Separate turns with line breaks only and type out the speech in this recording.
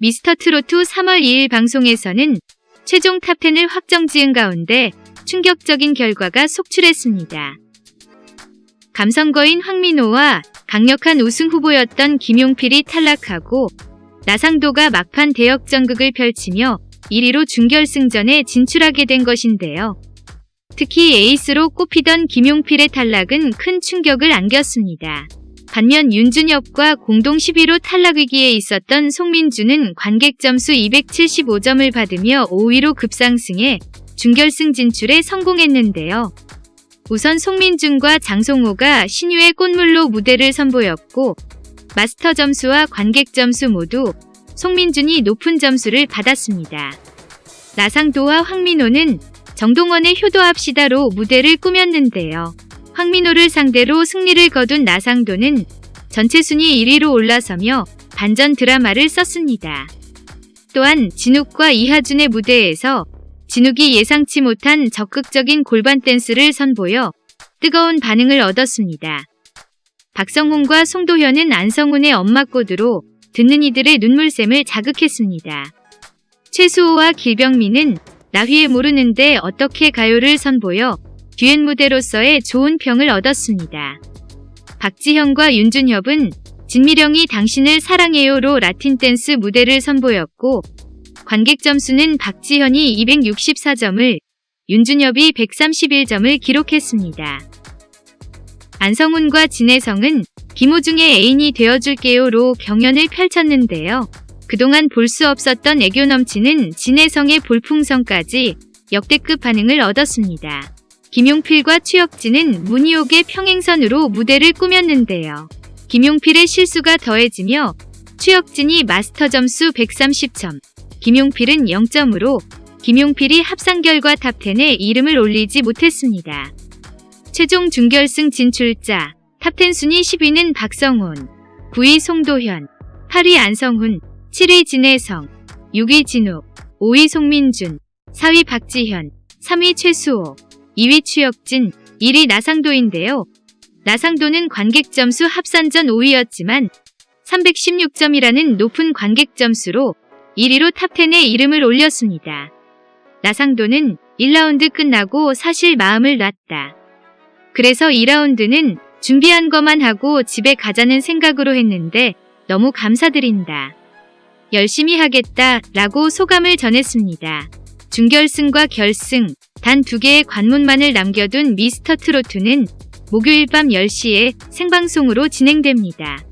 미스터 트로트 3월 2일 방송에서는 최종 탑10을 확정 지은 가운데 충격적인 결과가 속출했습니다. 감성거인 황민호와 강력한 우승 후보였던 김용필이 탈락하고 나상도가 막판 대역전극을 펼치며 1위로 준결승전에 진출하게 된 것인데요. 특히 에이스로 꼽히던 김용필의 탈락은 큰 충격을 안겼습니다. 반면 윤준엽과 공동 10위로 탈락 위기에 있었던 송민주는 관객 점수 275점을 받으며 5위로 급상승해 준결승 진출에 성공했는데요. 우선 송민준과 장송호가 신유의 꽃물로 무대를 선보였고 마스터 점수와 관객 점수 모두 송민준이 높은 점수를 받았습니다. 나상도와 황민호는 정동원의 효도합시다로 무대를 꾸몄는데요. 황민호를 상대로 승리를 거둔 나상도는 전체 순위 1위로 올라서며 반전 드라마를 썼습니다. 또한 진욱과 이하준의 무대에서 진욱이 예상치 못한 적극적인 골반 댄스를 선보여 뜨거운 반응을 얻었습니다. 박성훈과 송도현은 안성훈의 엄마 꽃으로 듣는 이들의 눈물샘을 자극했습니다. 최수호와 길병민은 나휘에 모르는데 어떻게 가요를 선보여 듀엣 무대로서의 좋은 평을 얻었습니다. 박지현과 윤준협은 진미령이 당신을 사랑해요로 라틴 댄스 무대를 선보였고 관객 점수는 박지현이 264점을 윤준협이 131점을 기록했습니다. 안성훈과 진혜성은 김호중의 애인이 되어줄게요로 경연을 펼쳤는데요. 그동안 볼 수 없었던 애교 넘치는 진해성의 볼풍선까지 역대급 반응을 얻었습니다. 김용필과 추혁진은 문희옥의 평행선으로 무대를 꾸몄는데요. 김용필의 실수가 더해지며 추혁진이 마스터 점수 130점, 김용필은 0점으로 김용필이 합산 결과 top 10에 이름을 올리지 못했습니다. 최종 준결승 진출자 top 10 순위 10위는 박성훈, 9위 송도현, 8위 안성훈, 7위 진해성, 6위 진욱, 5위 송민준, 4위 박지현, 3위 최수호, 2위 추혁진, 1위 나상도인데요. 나상도는 관객 점수 합산 전 5위였지만 316점이라는 높은 관객 점수로 1위로 top 10에 이름을 올렸습니다. 나상도는 1라운드 끝나고 사실 마음을 놨다. 그래서 2라운드는 준비한 것만 하고 집에 가자는 생각으로 했는데 너무 감사드린다. 열심히 하겠다 라고 소감을 전했습니다. 준결승과 결승, 단 두 개의 관문만을 남겨둔 미스터 트로트는 목요일 밤 10시에 생방송으로 진행됩니다.